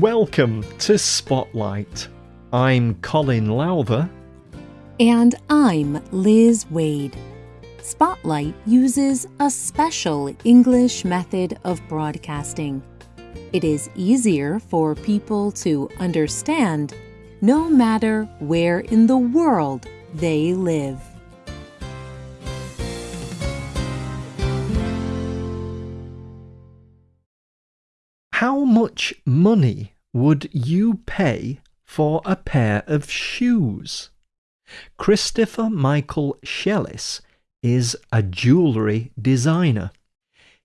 Welcome to Spotlight. I'm Colin Lowther. And I'm Liz Waid. Spotlight uses a special English method of broadcasting. It is easier for people to understand no matter where in the world they live. How much money would you pay for a pair of shoes? Christopher Michael Shellis is a jewellery designer.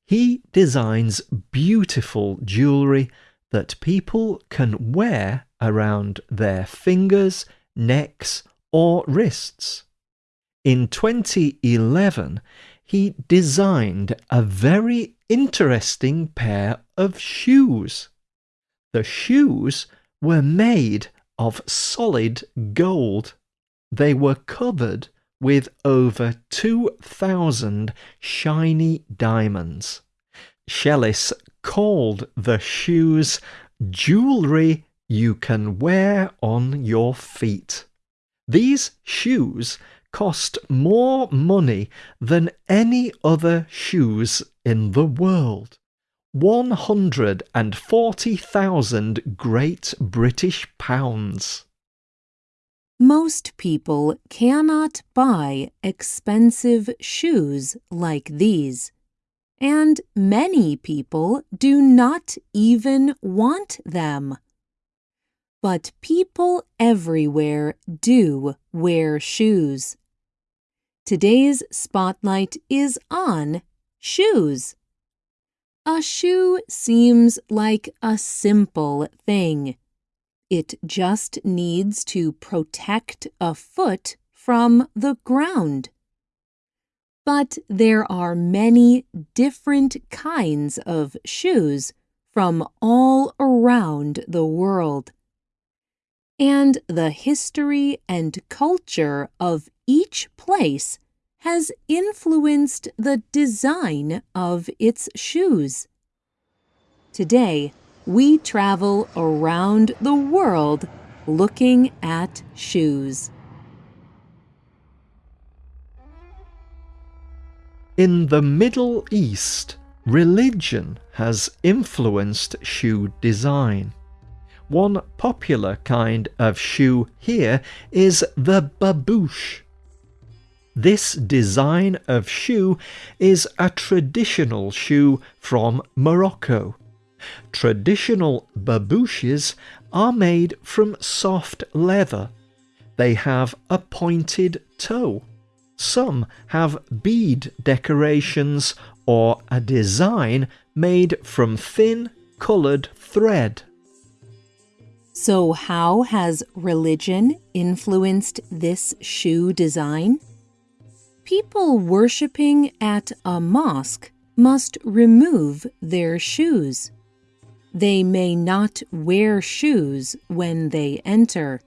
He designs beautiful jewellery that people can wear around their fingers, necks, or wrists. In 2011, he designed a very interesting pair of shoes. The shoes were made of solid gold. They were covered with over 2,000 shiny diamonds. Shellis called the shoes jewellery you can wear on your feet. These shoes cost more money than any other shoes in the world. 140,000 Great British Pounds. Most people cannot buy expensive shoes like these, and many people do not even want them. But people everywhere do wear shoes. Today's spotlight is on shoes. A shoe seems like a simple thing. It just needs to protect a foot from the ground. But there are many different kinds of shoes from all around the world. And the history and culture of each place has influenced the design of its shoes. Today, we travel around the world looking at shoes. In the Middle East, religion has influenced shoe design. One popular kind of shoe here is the babouche. This design of shoe is a traditional shoe from Morocco. Traditional babouches are made from soft leather. They have a pointed toe. Some have bead decorations or a design made from thin coloured thread. So, how has religion influenced this shoe design? People worshipping at a mosque must remove their shoes. They may not wear shoes when they enter.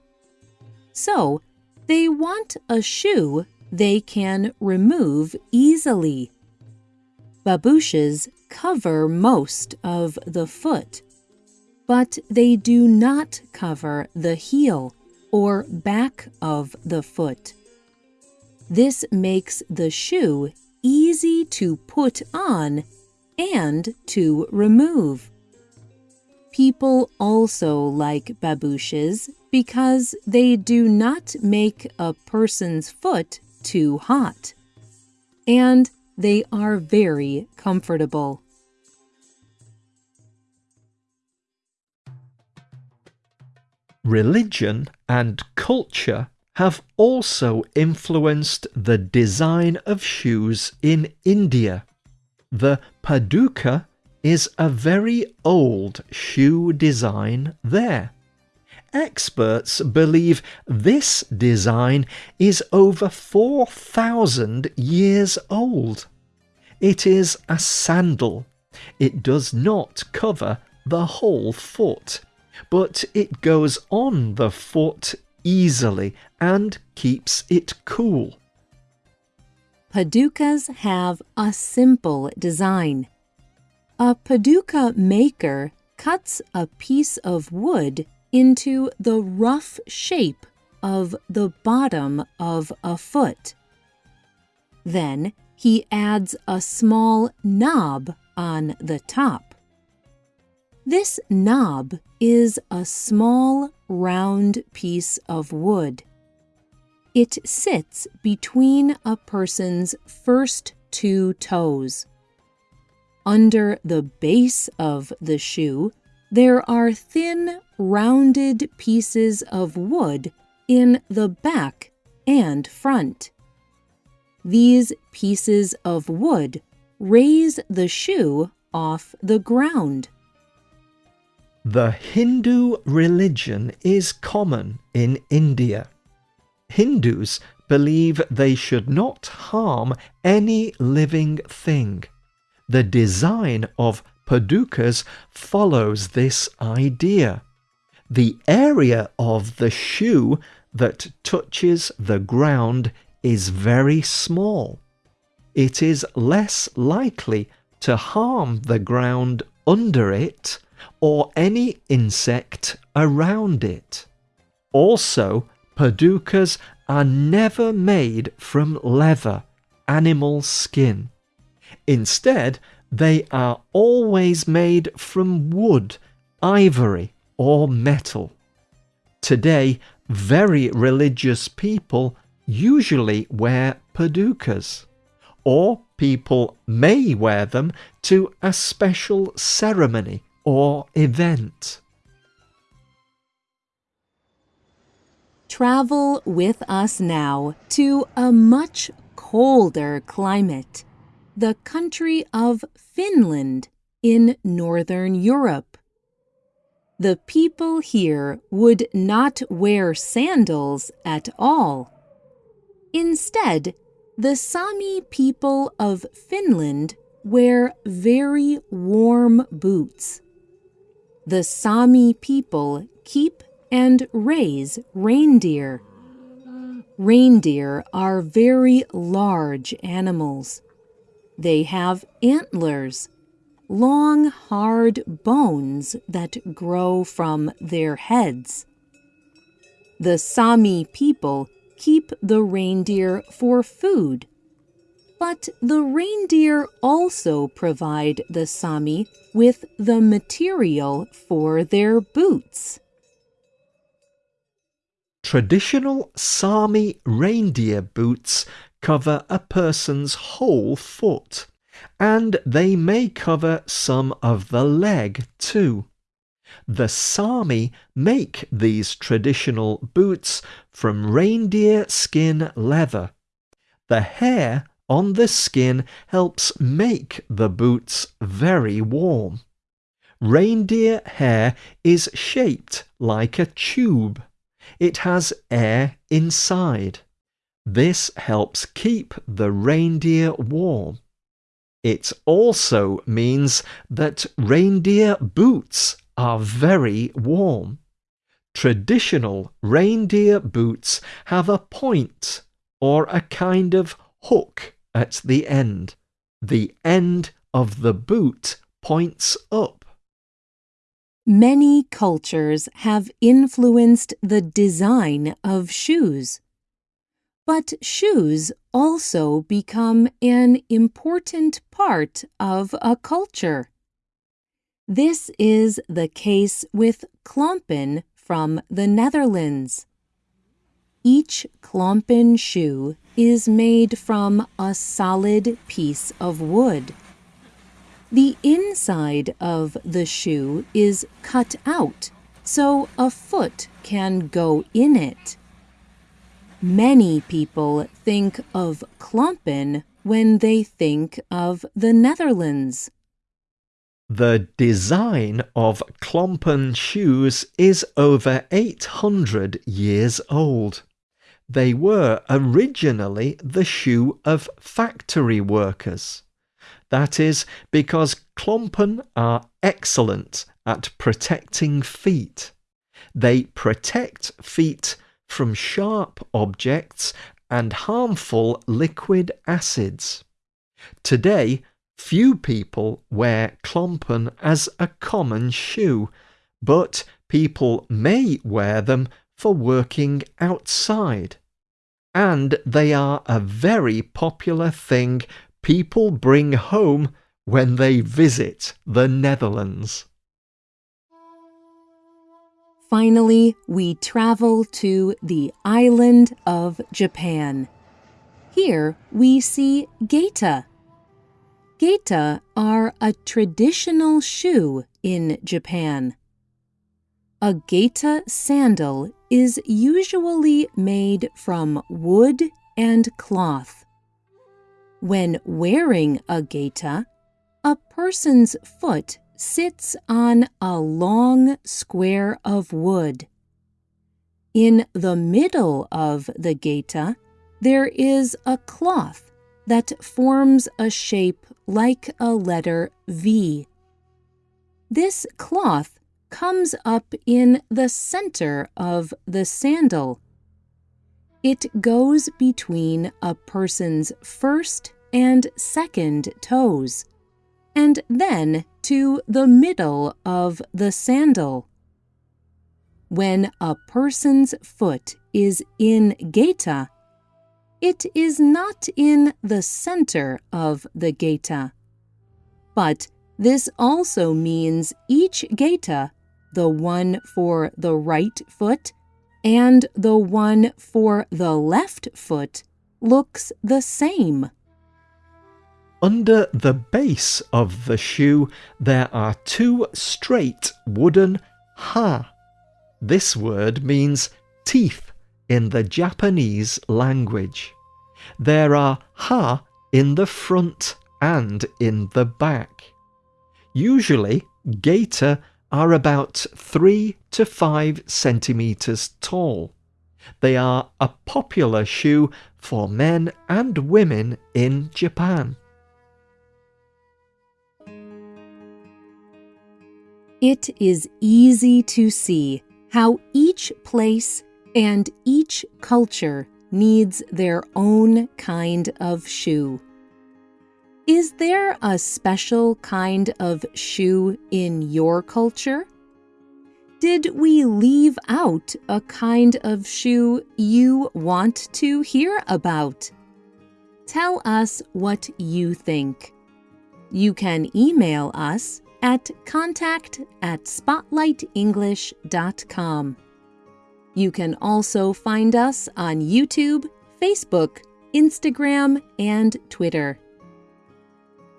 So, they want a shoe they can remove easily. Babouches cover most of the foot, but they do not cover the heel or back of the foot. This makes the shoe easy to put on and to remove. People also like babouches because they do not make a person's foot too hot. And they are very comfortable. Religion and culture have also influenced the design of shoes in India. The Paduka is a very old shoe design there. Experts believe this design is over 4,000 years old. It is a sandal. It does not cover the whole foot, but it goes on the foot easily and keeps it cool. Padukas have a simple design. A Paduka maker cuts a piece of wood into the rough shape of the bottom of a foot. Then he adds a small knob on the top. This knob is a small round piece of wood. It sits between a person's first two toes. Under the base of the shoe, there are thin, rounded pieces of wood in the back and front. These pieces of wood raise the shoe off the ground. The Hindu religion is common in India. Hindus believe they should not harm any living thing. The design of padukas follows this idea. The area of the shoe that touches the ground is very small. It is less likely to harm the ground under it or any insect around it. Also, padukas are never made from leather, animal skin. Instead, they are always made from wood, ivory, or metal. Today, very religious people usually wear padukas, or people may wear them to a special ceremony or event. Travel with us now to a much colder climate, the country of Finland in Northern Europe. The people here would not wear sandals at all. Instead, the Sami people of Finland wear very warm boots. The Sami people keep and raise reindeer. Reindeer are very large animals. They have antlers, long hard bones that grow from their heads. The Sami people keep the reindeer for food. But the reindeer also provide the Sami with the material for their boots. Traditional Sami reindeer boots cover a person's whole foot, and they may cover some of the leg too. The Sami make these traditional boots from reindeer skin leather. The hair on the skin helps make the boots very warm. Reindeer hair is shaped like a tube. It has air inside. This helps keep the reindeer warm. It also means that reindeer boots are very warm. Traditional reindeer boots have a point or a kind of hook at the end. The end of the boot points up. Many cultures have influenced the design of shoes. But shoes also become an important part of a culture. This is the case with klompen from the Netherlands. Each klompen shoe is made from a solid piece of wood. The inside of the shoe is cut out so a foot can go in it. Many people think of klompen when they think of the Netherlands. The design of Klompen shoes is over 800 years old. They were originally the shoe of factory workers. That is because Klompen are excellent at protecting feet. They protect feet from sharp objects and harmful liquid acids. Today, Few people wear klompen as a common shoe, but people may wear them for working outside. And they are a very popular thing people bring home when they visit the Netherlands. Finally, we travel to the island of Japan. Here we see geta. Geta are a traditional shoe in Japan. A geta sandal is usually made from wood and cloth. When wearing a geta, a person's foot sits on a long square of wood. In the middle of the geta, there is a cloth that forms a shape like a letter V. This cloth comes up in the center of the sandal. It goes between a person's first and second toes, and then to the middle of the sandal. When a person's foot is in geta, it is not in the center of the geta. But this also means each geta, the one for the right foot and the one for the left foot, looks the same. Under the base of the shoe, there are two straight wooden ha. This word means teeth in the Japanese language. There are ha in the front and in the back. Usually, geta are about 3 to 5 centimeters tall. They are a popular shoe for men and women in Japan. It is easy to see how each place and each culture needs their own kind of shoe. Is there a special kind of shoe in your culture? Did we leave out a kind of shoe you want to hear about? Tell us what you think. You can email us at contact at spotlightenglish.com. You can also find us on YouTube, Facebook, Instagram, and Twitter.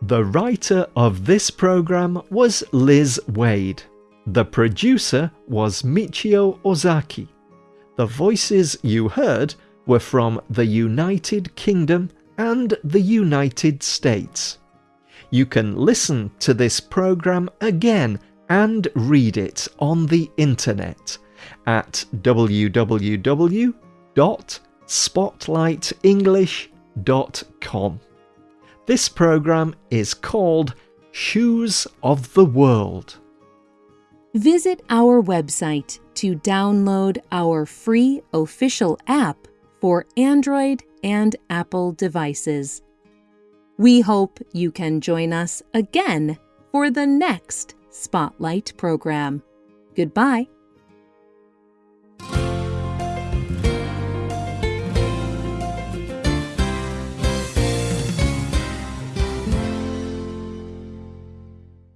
The writer of this program was Liz Waid. The producer was Michio Ozaki. The voices you heard were from the United Kingdom and the United States. You can listen to this program again and read it on the internet at www.spotlightenglish.com. This program is called Shoes of the World. Visit our website to download our free official app for Android and Apple devices. We hope you can join us again for the next Spotlight program. Goodbye.